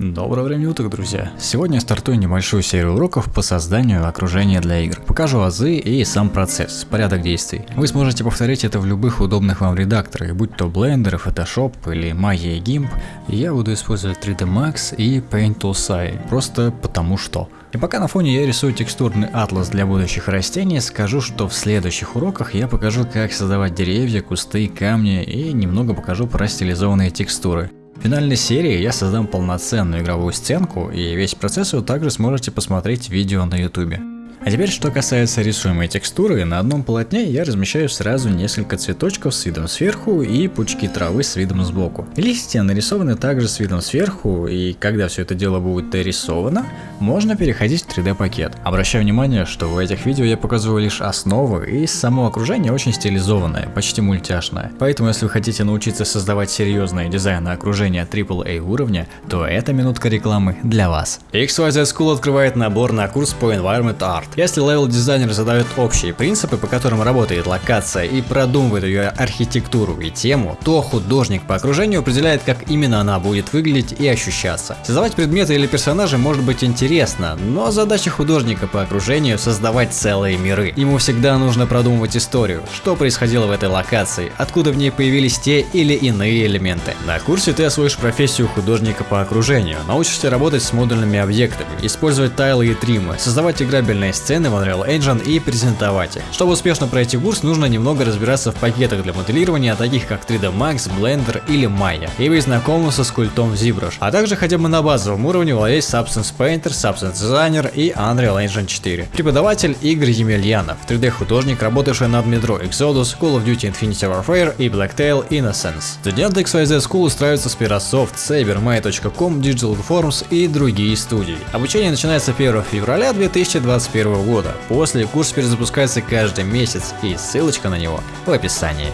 Доброго времени уток, друзья! Сегодня я стартую небольшую серию уроков по созданию окружения для игр. Покажу азы и сам процесс, порядок действий. Вы сможете повторить это в любых удобных вам редакторах, будь то Blender, Photoshop или Maya GIMP. Я буду использовать 3D Max и Paint Toolsai, просто потому что. И пока на фоне я рисую текстурный атлас для будущих растений, скажу, что в следующих уроках я покажу, как создавать деревья, кусты, камни и немного покажу про стилизованные текстуры. В финальной серии я создам полноценную игровую сценку, и весь процесс вы также сможете посмотреть в видео на ютубе. А теперь, что касается рисуемой текстуры, на одном полотне я размещаю сразу несколько цветочков с видом сверху и пучки травы с видом сбоку. Листья нарисованы также с видом сверху, и когда все это дело будет дорисовано, можно переходить в 3D пакет. Обращаю внимание, что в этих видео я показываю лишь основы, и само окружение очень стилизованное, почти мультяшное. Поэтому если вы хотите научиться создавать серьезные дизайны окружения AAA уровня, то эта минутка рекламы для вас. XYZ School открывает набор на курс по Environment Art. Если левел-дизайнер задает общие принципы, по которым работает локация и продумывает ее архитектуру и тему, то художник по окружению определяет, как именно она будет выглядеть и ощущаться. Создавать предметы или персонажи может быть интересно, но задача художника по окружению создавать целые миры. Ему всегда нужно продумывать историю, что происходило в этой локации, откуда в ней появились те или иные элементы. На курсе ты освоишь профессию художника по окружению, научишься работать с модульными объектами, использовать тайлы и тримы, создавать играбельные сцены в Unreal Engine и презентовать их. Чтобы успешно пройти курс, нужно немного разбираться в пакетах для моделирования, таких как 3D Max, Blender или Maya, и быть знакомым со скультом ZBrush, а также хотя бы на базовом уровне владеть Substance Painter, Substance Designer и Unreal Engine 4. Преподаватель Игорь Емельянов, 3D художник, работавший над Metro Exodus, Call of Duty Infinity Warfare и Blacktail Innocence. Студенты XYZ School устраиваются с Pirasoft, Sabermay.com, Digital Forms и другие студии. Обучение начинается 1 февраля 2021 года. После курс перезапускается каждый месяц и ссылочка на него в описании.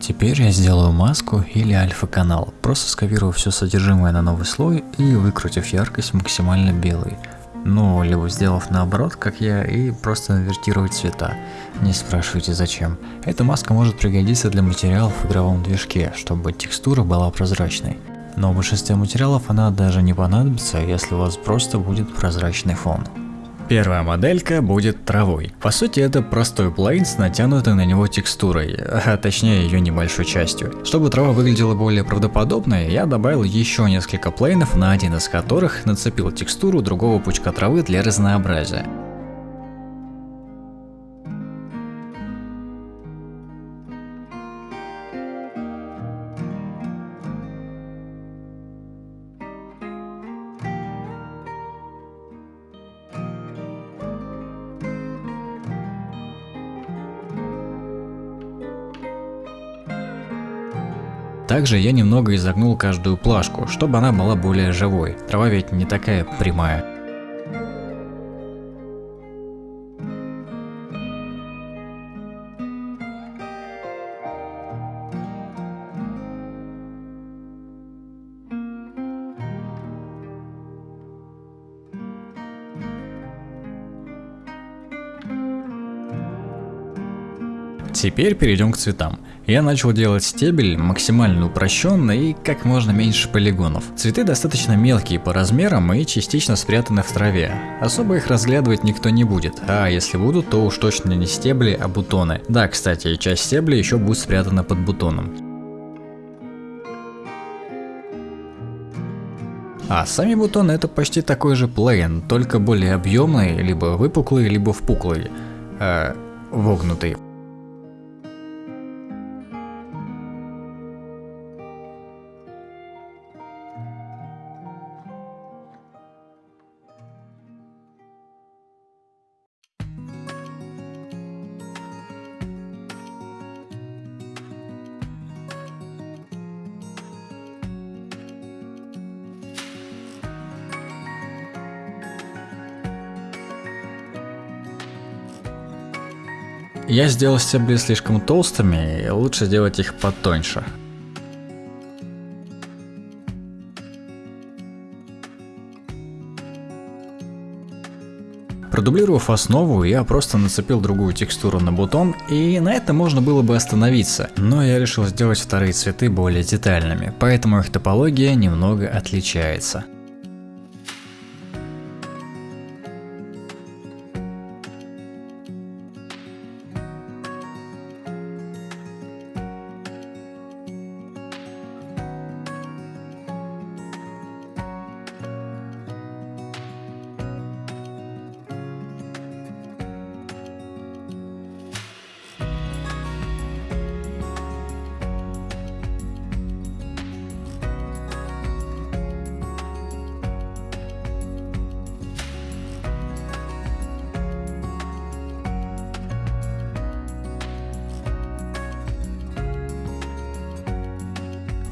Теперь я сделаю маску или альфа-канал, просто скопирую все содержимое на новый слой и выкрутив яркость максимально белой. Ну, либо сделав наоборот, как я, и просто инвертировать цвета. Не спрашивайте зачем. Эта маска может пригодиться для материалов в игровом движке, чтобы текстура была прозрачной. Но в большинстве материалов она даже не понадобится, если у вас просто будет прозрачный фон. Первая моделька будет травой. По сути это простой плейн с натянутой на него текстурой, а точнее ее небольшой частью. Чтобы трава выглядела более правдоподобной, я добавил еще несколько плейнов, на один из которых нацепил текстуру другого пучка травы для разнообразия. Также я немного изогнул каждую плашку, чтобы она была более живой. Трава ведь не такая прямая. Теперь перейдем к цветам. Я начал делать стебель максимально упрощенный и как можно меньше полигонов. Цветы достаточно мелкие по размерам и частично спрятаны в траве. Особо их разглядывать никто не будет, а если будут, то уж точно не стебли, а бутоны. Да, кстати, часть стебля еще будет спрятана под бутоном. А сами бутоны это почти такой же плейн, только более объемный, либо выпуклый, либо впуклый, э, вогнутый. Я сделал стебли слишком толстыми, и лучше сделать их потоньше. Продублировав основу, я просто нацепил другую текстуру на бутон, и на этом можно было бы остановиться, но я решил сделать вторые цветы более детальными, поэтому их топология немного отличается.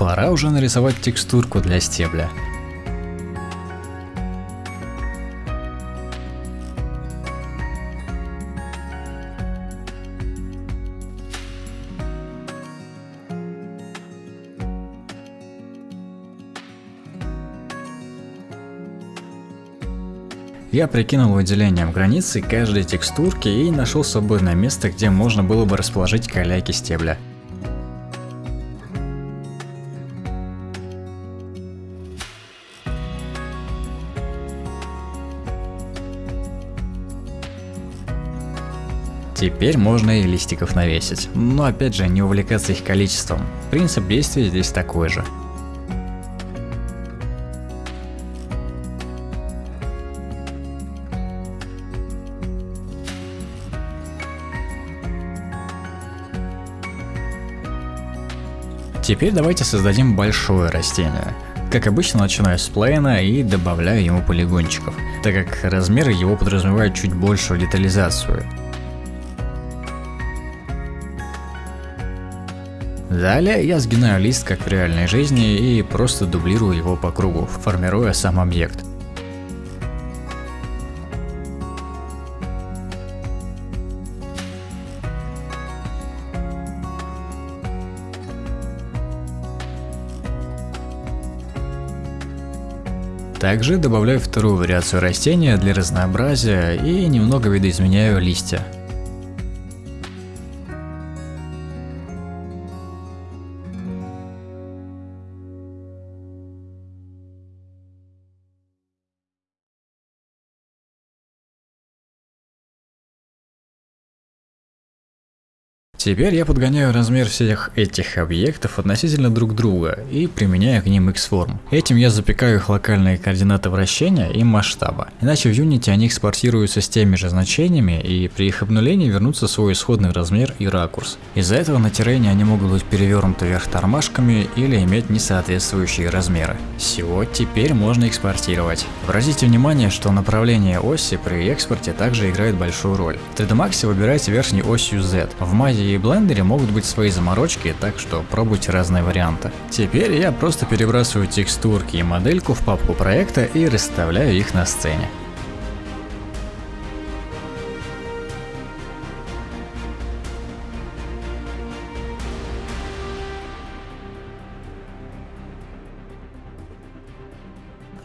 Пора уже нарисовать текстурку для стебля. Я прикинул выделением границы каждой текстурки и нашел свободное место, где можно было бы расположить каляки стебля. Теперь можно и листиков навесить, но опять же не увлекаться их количеством. Принцип действия здесь такой же. Теперь давайте создадим большое растение. Как обычно начинаю с плейна и добавляю ему полигончиков, так как размеры его подразумевают чуть большую детализацию. Далее я сгинаю лист как в реальной жизни и просто дублирую его по кругу, формируя сам объект. Также добавляю вторую вариацию растения для разнообразия и немного видоизменяю листья. Теперь я подгоняю размер всех этих объектов относительно друг друга и применяю к ним X-форм. Этим я запекаю их локальные координаты вращения и масштаба. Иначе в Unity они экспортируются с теми же значениями и при их обнулении вернутся в свой исходный размер и ракурс. Из-за этого на террене они могут быть перевернуты вверх тормашками или иметь несоответствующие размеры. Все, теперь можно экспортировать. Обратите внимание, что направление оси при экспорте также играет большую роль. В 3D Max выбирайте верхней осью Z. В Maya и блендере могут быть свои заморочки, так что пробуйте разные варианты. Теперь я просто перебрасываю текстурки и модельку в папку проекта и расставляю их на сцене.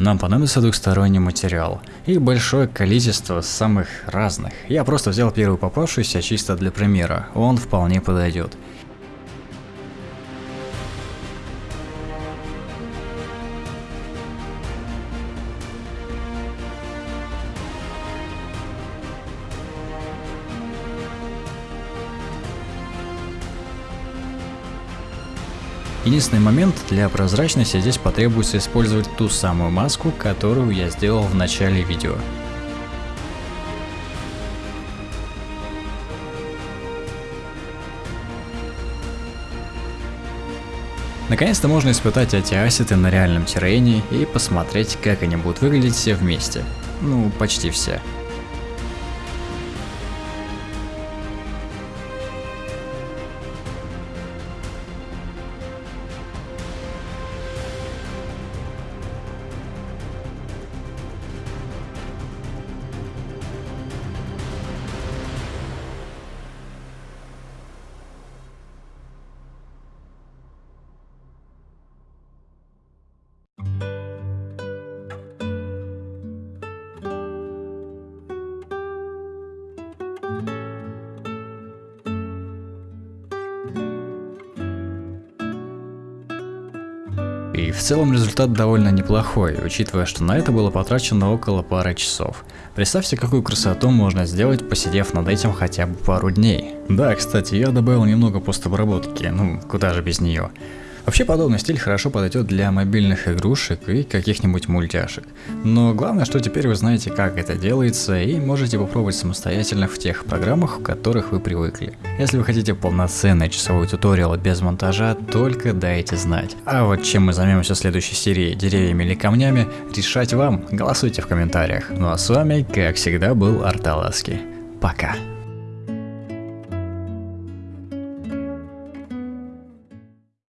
Нам понадобится двухсторонний материал. и большое количество самых разных. Я просто взял первый попавшийся чисто для примера, он вполне подойдет. Единственный момент, для прозрачности здесь потребуется использовать ту самую маску, которую я сделал в начале видео. Наконец-то можно испытать эти ассеты на реальном террене и посмотреть, как они будут выглядеть все вместе. Ну, почти все. В целом результат довольно неплохой, учитывая, что на это было потрачено около пары часов. Представьте, какую красоту можно сделать, посидев над этим хотя бы пару дней. Да, кстати, я добавил немного постобработки, ну куда же без нее. Вообще подобный стиль хорошо подойдет для мобильных игрушек и каких-нибудь мультяшек. Но главное, что теперь вы знаете, как это делается и можете попробовать самостоятельно в тех программах, в которых вы привыкли. Если вы хотите полноценный часовой туториал без монтажа, только дайте знать. А вот чем мы займемся в следующей серии, деревьями или камнями, решать вам, голосуйте в комментариях. Ну а с вами, как всегда, был Арталаски. Пока.